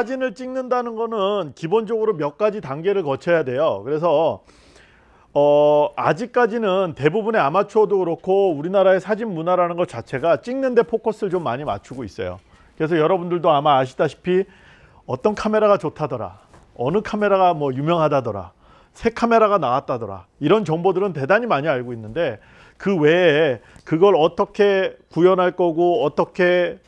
사진을 찍는다는 거는 기본적으로 몇 가지 단계를 거쳐야 돼요. 그래서 어, 아직까지는 대부분의 아마추어도 그렇고 우리나라의 사진 문화라는 것 자체가 찍는데 포커스를 좀 많이 맞추고 있어요. 그래서 여러분들도 아마 아시다시피 어떤 카메라가 좋다더라. 어느 카메라가 뭐 유명하다더라. 새 카메라가 나왔다더라. 이런 정보들은 대단히 많이 알고 있는데 그 외에 그걸 어떻게 구현할 거고 어떻게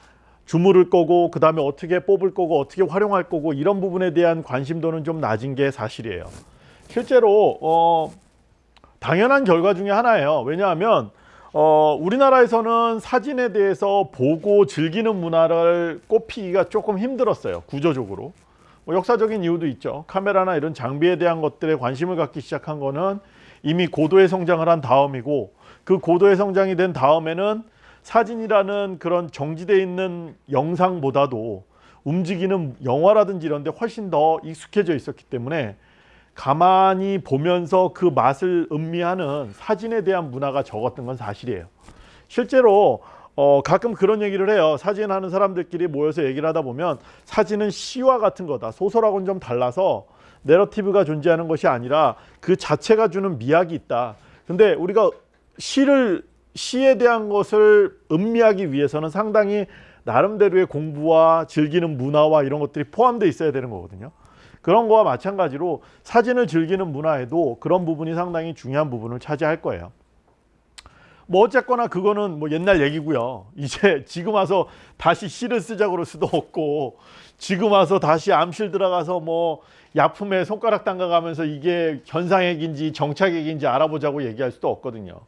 주무를 거고 그 다음에 어떻게 뽑을 거고 어떻게 활용할 거고 이런 부분에 대한 관심도는 좀 낮은 게 사실이에요. 실제로 어, 당연한 결과 중에 하나예요. 왜냐하면 어, 우리나라에서는 사진에 대해서 보고 즐기는 문화를 꼽히기가 조금 힘들었어요. 구조적으로. 뭐 역사적인 이유도 있죠. 카메라나 이런 장비에 대한 것들에 관심을 갖기 시작한 거는 이미 고도의 성장을 한 다음이고 그 고도의 성장이 된 다음에는 사진이라는 그런 정지되어 있는 영상보다도 움직이는 영화라든지 이런 데 훨씬 더 익숙해져 있었기 때문에 가만히 보면서 그 맛을 음미하는 사진에 대한 문화가 적었던 건 사실이에요. 실제로 어, 가끔 그런 얘기를 해요. 사진하는 사람들끼리 모여서 얘기를 하다 보면 사진은 시와 같은 거다. 소설하고는 좀 달라서 내러티브가 존재하는 것이 아니라 그 자체가 주는 미학이 있다. 근데 우리가 시를 시에 대한 것을 음미하기 위해서는 상당히 나름대로의 공부와 즐기는 문화와 이런 것들이 포함되어 있어야 되는 거거든요. 그런 거와 마찬가지로 사진을 즐기는 문화에도 그런 부분이 상당히 중요한 부분을 차지할 거예요. 뭐 어쨌거나 그거는 뭐 옛날 얘기고요. 이제 지금 와서 다시 시를 쓰자고 그럴 수도 없고 지금 와서 다시 암실 들어가서 뭐 약품에 손가락 담가가면서 이게 현상핵인지 정착핵인지 알아보자고 얘기할 수도 없거든요.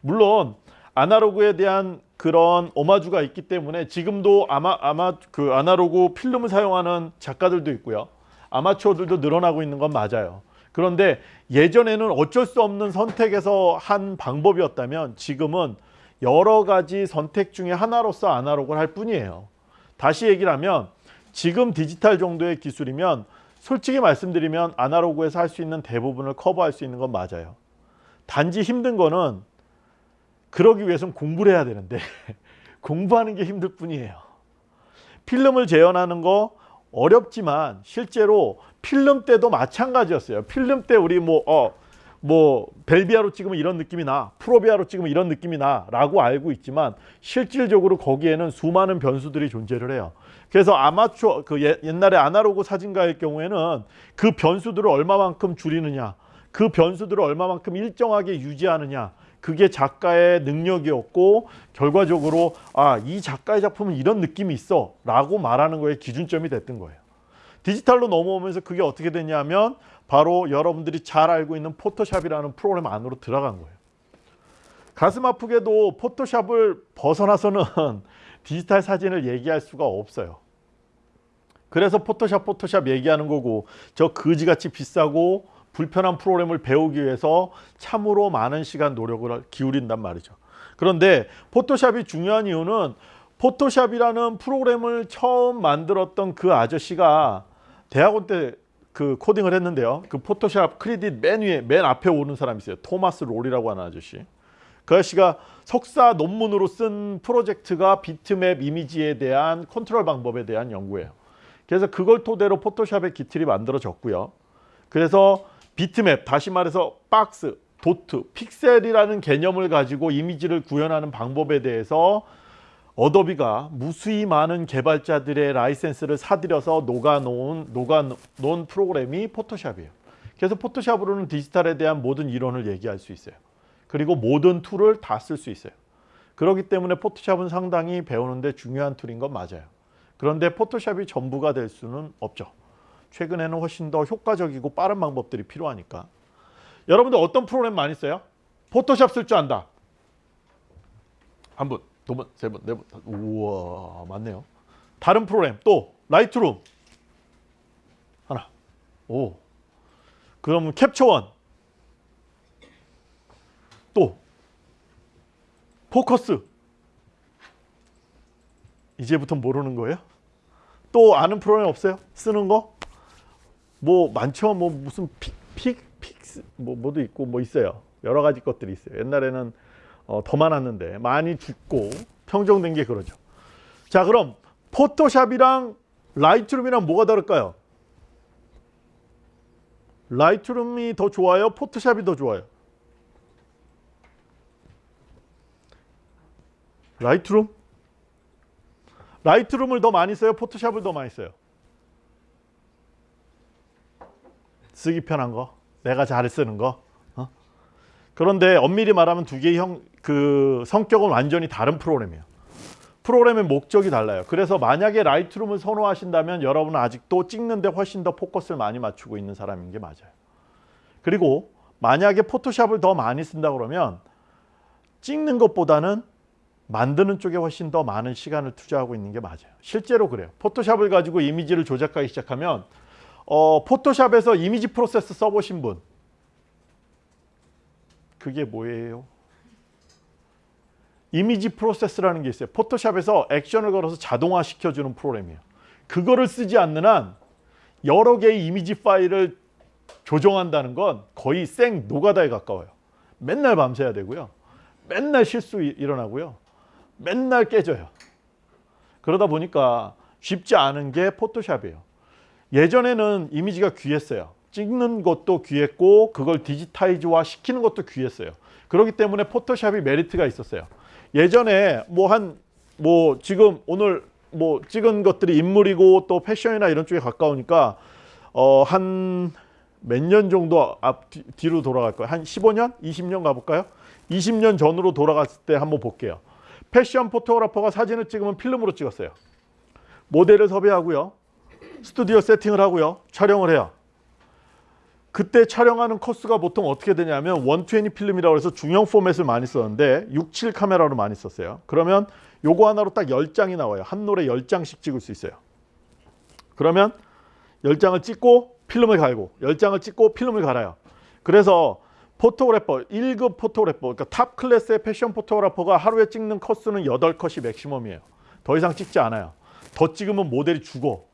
물론 아날로그에 대한 그런 오마주가 있기 때문에 지금도 아마 아마 그 아날로그 필름을 사용하는 작가들도 있고요. 아마추어들도 늘어나고 있는 건 맞아요. 그런데 예전에는 어쩔 수 없는 선택에서 한 방법이었다면 지금은 여러 가지 선택 중에 하나로서 아날로그를 할 뿐이에요. 다시 얘기를 하면 지금 디지털 정도의 기술이면 솔직히 말씀드리면 아날로그에서 할 수 있는 대부분을 커버할 수 있는 건 맞아요. 단지 힘든 거는 그러기 위해서는 공부를 해야 되는데 공부하는 게 힘들 뿐이에요. 필름을 재현하는 거 어렵지만 실제로 필름 때도 마찬가지였어요. 필름 때 우리 뭐, 어, 뭐, 벨비아로 찍으면 이런 느낌이 나, 프로비아로 찍으면 이런 느낌이 나, 라고 알고 있지만 실질적으로 거기에는 수많은 변수들이 존재를 해요. 그래서 아마추어, 그 옛날에 아날로그 사진가일 경우에는 그 변수들을 얼마만큼 줄이느냐, 그 변수들을 얼마만큼 일정하게 유지하느냐, 그게 작가의 능력이었고 결과적으로 아 이 작가의 작품은 이런 느낌이 있어 라고 말하는 거에 기준점이 됐던 거예요. 디지털로 넘어오면서 그게 어떻게 됐냐면 바로 여러분들이 잘 알고 있는 포토샵이라는 프로그램 안으로 들어간 거예요. 가슴 아프게도 포토샵을 벗어나서는 디지털 사진을 얘기할 수가 없어요. 그래서 포토샵 포토샵 얘기하는 거고 저 거지같이 비싸고 불편한 프로그램을 배우기 위해서 참으로 많은 시간 노력을 기울인단 말이죠. 그런데 포토샵이 중요한 이유는 포토샵이라는 프로그램을 처음 만들었던 그 아저씨가 대학원 때 그 코딩을 했는데요. 그 포토샵 크레딧 맨 위에 맨 앞에 오는 사람이 있어요. 토마스 놀이라고 하는 아저씨. 그 아저씨가 석사 논문으로 쓴 프로젝트가 비트맵 이미지에 대한 컨트롤 방법에 대한 연구예요. 그래서 그걸 토대로 포토샵의 기틀이 만들어졌고요. 그래서 비트맵, 다시 말해서 박스, 도트, 픽셀이라는 개념을 가지고 이미지를 구현하는 방법에 대해서 어도비가 무수히 많은 개발자들의 라이센스를 사들여서 녹여놓은, 녹여놓은 프로그램이 포토샵이에요. 그래서 포토샵으로는 디지털에 대한 모든 이론을 얘기할 수 있어요. 그리고 모든 tool을 다 쓸 수 있어요. 그렇기 때문에 포토샵은 상당히 배우는데 중요한 tool인 건 맞아요. 그런데 포토샵이 전부가 될 수는 없죠. 최근에는 훨씬 더 효과적이고 빠른 방법들이 필요하니까. 여러분들 어떤 프로그램 많이 써요? 포토샵 쓸 줄 안다. 한 분, 두 분, 세 분, 네 분, 우와 많네요. 다른 프로그램 또 라이트룸. 하나 오. 그러면 캡처원. 또. 포커스. 이제부터 모르는 거예요? 또 아는 프로그램 없어요? 쓰는 거? 뭐 많죠. 뭐 무슨 픽, 픽, 픽스 뭐 뭐도 있고 뭐 있어요. 여러 가지 것들이 있어요. 옛날에는 어, 더 많았는데 많이 죽고 평정된 게 그러죠. 자 그럼 포토샵이랑 라이트룸이랑 뭐가 다를까요? 라이트룸이 더 좋아요? 포토샵이 더 좋아요? 라이트룸? 라이트룸을 더 많이 써요? 포토샵을 더 많이 써요? 쓰기 편한 거, 내가 잘 쓰는 거. 어? 그런데 엄밀히 말하면 두 개의 형, 그 성격은 완전히 다른 프로그램이에요. 프로그램의 목적이 달라요. 그래서 만약에 라이트룸을 선호하신다면 여러분은 아직도 찍는데 훨씬 더 포커스를 많이 맞추고 있는 사람인 게 맞아요. 그리고 만약에 포토샵을 더 많이 쓴다 그러면 찍는 것보다는 만드는 쪽에 훨씬 더 많은 시간을 투자하고 있는 게 맞아요. 실제로 그래요. 포토샵을 가지고 이미지를 조작하기 시작하면 어, 포토샵에서 이미지 프로세스 써보신 분 그게 뭐예요? 이미지 프로세스라는 게 있어요. 포토샵에서 액션을 걸어서 자동화 시켜주는 프로그램이에요. 그거를 쓰지 않는 한 여러 개의 이미지 파일을 조정한다는 건 거의 생 노가다에 가까워요. 맨날 밤새야 되고요. 맨날 실수 이- 일어나고요. 맨날 깨져요. 그러다 보니까 쉽지 않은 게 포토샵이에요. 예전에는 이미지가 귀했어요. 찍는 것도 귀했고 그걸 디지타이즈화 시키는 것도 귀했어요. 그렇기 때문에 포토샵이 메리트가 있었어요. 예전에 뭐 한뭐 지금 오늘 뭐 찍은 것들이 인물이고 또 패션이나 이런 쪽에 가까우니까 어 한 몇 년 정도 앞 뒤- 뒤로 돌아갈 거예요. 한 15년, 20년 가볼까요? 20년 전으로 돌아갔을 때 한번 볼게요. 패션 포토그래퍼가 사진을 찍으면 필름으로 찍었어요. 모델을 섭외하고요. 스튜디오 세팅을 하고요. 촬영을 해요. 그때 촬영하는 코스가 보통 어떻게 되냐면 120 필름이라고 해서 중형 포맷을 많이 썼는데 67 카메라로 많이 썼어요. 그러면 요거 하나로 딱 10장이 나와요. 한 롤에 10장씩 찍을 수 있어요. 그러면 10장을 찍고 필름을 갈고 10장을 찍고 필름을 갈아요. 그래서 photographer 1급 photographer 그러니까 top class의 패션 photographer가 하루에 찍는 컷수는 8컷이 맥시멈이에요. 더 이상 찍지 않아요. 더 찍으면 모델이 죽어.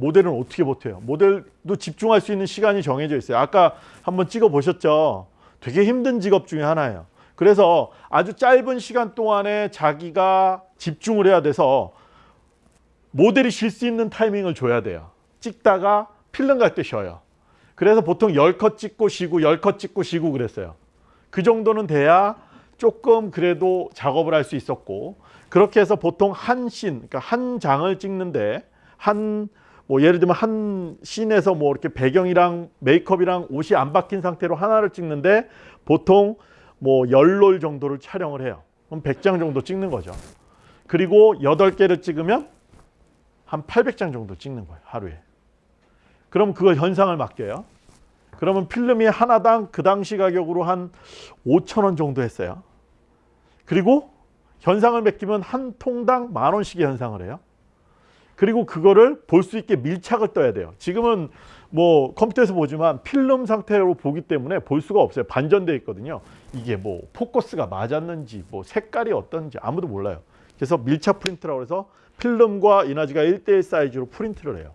모델은 어떻게 버텨요? 모델도 집중할 수 있는 시간이 정해져 있어요. 아까 한번 찍어 보셨죠? 되게 힘든 직업 중에 하나예요. 그래서 아주 짧은 시간 동안에 자기가 집중을 해야 돼서 모델이 쉴 수 있는 타이밍을 줘야 돼요. 찍다가 필름 갈 때 쉬어요. 그래서 보통 10컷 찍고 쉬고 10컷 찍고 쉬고 그랬어요. 그 정도는 돼야 조금 그래도 작업을 할 수 있었고 그렇게 해서 보통 한 씬, 그러니까 한 장을 찍는데 한 뭐 예를 들면 한 씬에서 뭐 이렇게 배경이랑 메이크업이랑 옷이 안 바뀐 상태로 하나를 찍는데 보통 뭐 열롤 정도를 촬영을 해요. 그럼 100장 정도 찍는 거죠. 그리고 8개를 찍으면 한 800장 정도 찍는 거예요. 하루에. 그럼 그거 현상을 맡겨요. 그러면 필름이 하나당 그 당시 가격으로 한 5천 원 정도 했어요. 그리고 현상을 맡기면 한 통당 만 원씩의 현상을 해요. 그리고 그거를 볼 수 있게 밀착을 떠야 돼요. 지금은 뭐 컴퓨터에서 보지만 필름 상태로 보기 때문에 볼 수가 없어요. 반전돼 있거든요. 이게 뭐 포커스가 맞았는지 뭐 색깔이 어떤지 아무도 몰라요. 그래서 밀착 프린트라고 해서 필름과 이미지가 1대1 사이즈로 프린트를 해요.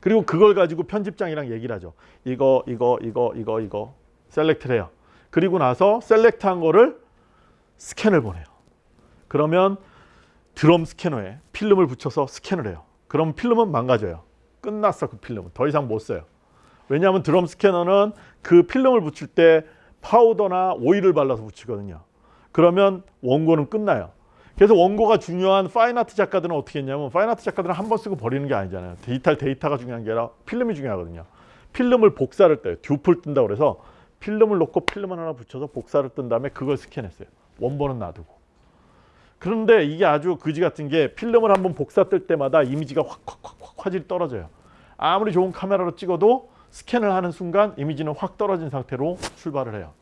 그리고 그걸 가지고 편집장이랑 얘기를 하죠. 이거 이거 이거 이거 이거 select를 해요. 그리고 나서 select한 거를 스캔을 보내요. 그러면 드럼 스캐너에 필름을 붙여서 스캔을 해요. 그럼 필름은 망가져요. 끝났어 그 필름은 더 이상 못 써요. 왜냐하면 드럼 스캐너는 그 필름을 붙일 때 파우더나 오일을 발라서 붙이거든요. 그러면 원고는 끝나요. 그래서 원고가 중요한 fine art 작가들은 어떻게 했냐면 fine art 작가들은 한 번 쓰고 버리는 게 아니잖아요. 데이터 데이터가 중요한 게 아니라 필름이 중요하거든요. 필름을 복사를 떼요. 듀플 뜬다고 그래서 필름을 놓고 필름 하나 붙여서 복사를 뜬 다음에 그걸 스캔했어요. 원본은 놔두고. 그런데 이게 아주 그지 같은 게 필름을 한번 복사 뜰 때마다 이미지가 확 확 확확 화질이 떨어져요. 아무리 좋은 카메라로 찍어도 스캔을 하는 순간 이미지는 확 떨어진 상태로 출발을 해요.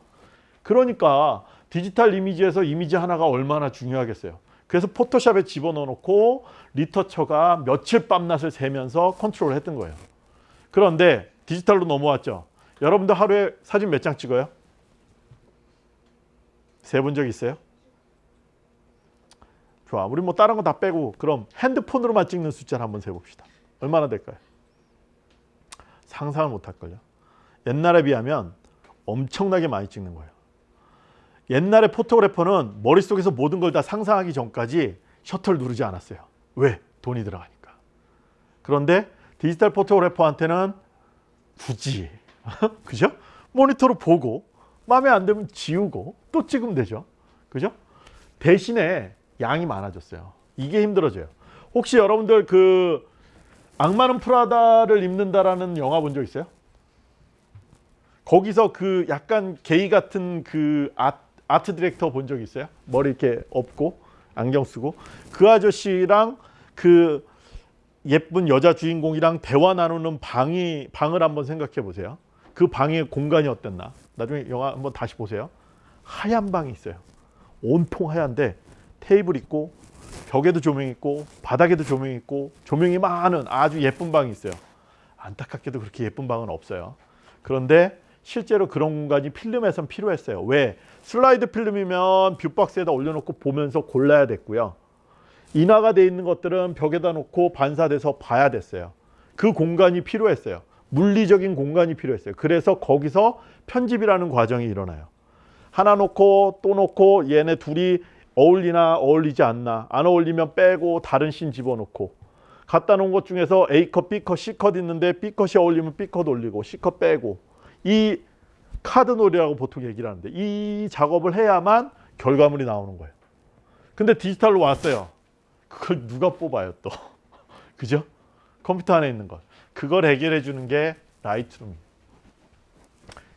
그러니까 디지털 이미지에서 이미지 하나가 얼마나 중요하겠어요. 그래서 포토샵에 집어넣어 놓고 리터처가 며칠 밤낮을 새면서 컨트롤을 했던 거예요. 그런데 디지털로 넘어왔죠. 여러분들 하루에 사진 몇 장 찍어요? 세 본 적 있어요? 좋아. 우리 뭐 다른 거 다 빼고 그럼 핸드폰으로만 찍는 숫자를 한번 세봅시다. 얼마나 될까요? 상상을 못 할걸요. 옛날에 비하면 엄청나게 많이 찍는 거예요. 옛날에 포토그래퍼는 머릿속에서 모든 걸 다 상상하기 전까지 셔터를 누르지 않았어요. 왜? 돈이 들어가니까. 그런데 디지털 photographer한테는 굳이 그죠? 모니터로 보고 마음에 안 들면 지우고 또 찍으면 되죠. 그죠? 대신에 양이 많아졌어요. 이게 힘들어져요. 혹시 여러분들 그 악마는 프라다를 입는다라는 영화 본 적 있어요? 거기서 그 약간 게이 같은 그 아, 아트 디렉터 본 적 있어요? 머리 이렇게 없고 안경 쓰고 그 아저씨랑 그 예쁜 여자 주인공이랑 대화 나누는 방이 방을 한번 생각해 보세요. 그 방의 공간이 어땠나? 나중에 영화 한번 다시 보세요. 하얀 방이 있어요. 온통 하얀데 테이블 있고 벽에도 조명 있고 바닥에도 조명 있고 조명이 많은 아주 예쁜 방이 있어요. 안타깝게도 그렇게 예쁜 방은 없어요. 그런데 실제로 그런 공간이 필름에선 필요했어요. 왜? 슬라이드 필름이면 뷰박스에다 올려놓고 보면서 골라야 됐고요. 인화가 돼 있는 것들은 벽에다 놓고 반사돼서 봐야 됐어요. 그 공간이 필요했어요. 물리적인 공간이 필요했어요. 그래서 거기서 편집이라는 과정이 일어나요. 하나 놓고 또 놓고 얘네 둘이 어울리나 어울리지 않나 안 어울리면 빼고 다른 씬 집어넣고 갖다 놓은 것 중에서 A컷, B컷, C컷 있는데 B컷이 어울리면 B컷 올리고 C컷 빼고 이 카드 놀이라고 보통 얘기를 하는데 이 작업을 해야만 결과물이 나오는 거예요. 근데 디지털로 왔어요. 그걸 누가 뽑아요 또. 그죠? 컴퓨터 안에 있는 것. 그걸 해결해 주는 게 라이트룸이에요.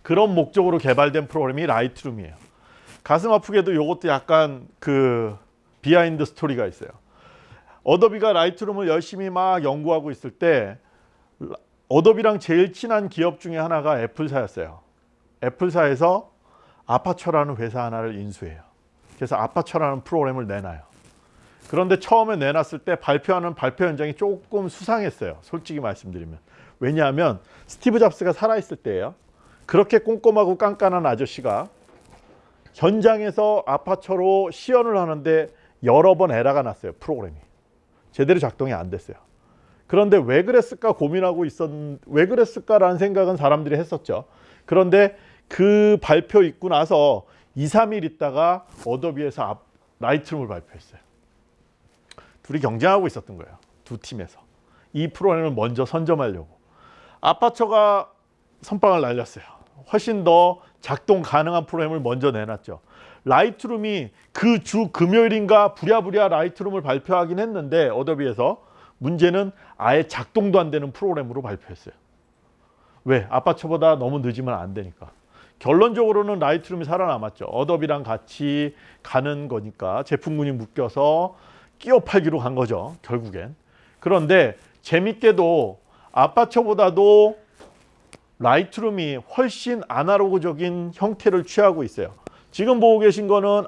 그런 목적으로 개발된 프로그램이 라이트룸이에요. 가슴 아프게도 이것도 약간 그 behind story가 있어요. 어도비가 라이트룸을 열심히 막 연구하고 있을 때 어도비랑 제일 친한 기업 중에 하나가 애플사였어요. 애플사에서 아파처라는 회사 하나를 인수해요. 그래서 아파처라는 프로그램을 내놔요. 그런데 처음에 내놨을 때 발표하는 발표 현장이 조금 수상했어요. 솔직히 말씀드리면. 왜냐하면 스티브 잡스가 살아있을 때예요. 그렇게 꼼꼼하고 깐깐한 아저씨가 현장에서 아파처로 시연을 하는데 여러 번 에러가 났어요. 프로그램이. 제대로 작동이 안 됐어요. 그런데 왜 그랬을까 고민하고 있었 왜 그랬을까라는 생각은 사람들이 했었죠. 그런데 그 발표 있고 나서 2, 3일 있다가 어도비에서 앞, 라이트룸을 발표했어요. 둘이 경쟁하고 있었던 거예요. 두 팀에서. 이 프로그램을 먼저 선점하려고. 아파처가 선빵을 날렸어요. 훨씬 더 작동 가능한 프로그램을 먼저 내놨죠. 라이트룸이 그 주 금요일인가 부랴부랴 라이트룸을 발표하긴 했는데 어도비에서 문제는 아예 작동도 안 되는 프로그램으로 발표했어요. 왜? 아파처보다 너무 늦으면 안 되니까. 결론적으로는 Lightroom이 살아남았죠. Adobe랑 같이 가는 거니까 제품군이 묶여서 끼어 팔기로 간 거죠. 결국엔. 그런데 재밌게도 아파처보다도 Lightroom이 훨씬 아날로그적인 형태를 취하고 있어요. 지금 보고 계신 거는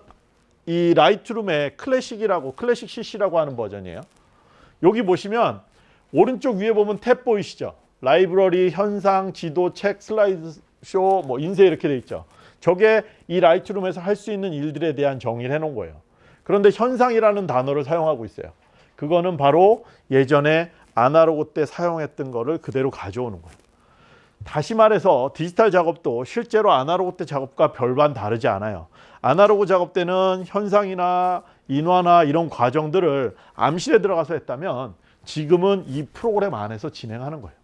이 Lightroom의 클래식이라고 클래식 CC라고 하는 버전이에요. 여기 보시면 오른쪽 위에 보면 탭 보이시죠? 라이브러리, 현상, 지도, 책, 슬라이드 쇼, 뭐 인쇄 이렇게 돼 있죠. 저게 이 Lightroom에서 할 수 있는 일들에 대한 정의를 해놓은 거예요. 그런데 현상이라는 단어를 사용하고 있어요. 그거는 바로 예전에 아날로그 때 사용했던 거를 그대로 가져오는 거예요. 다시 말해서 디지털 작업도 실제로 아날로그 때 작업과 별반 다르지 않아요. 아날로그 작업 때는 현상이나 인화나 이런 과정들을 암실에 들어가서 했다면 지금은 이 프로그램 안에서 진행하는 거예요.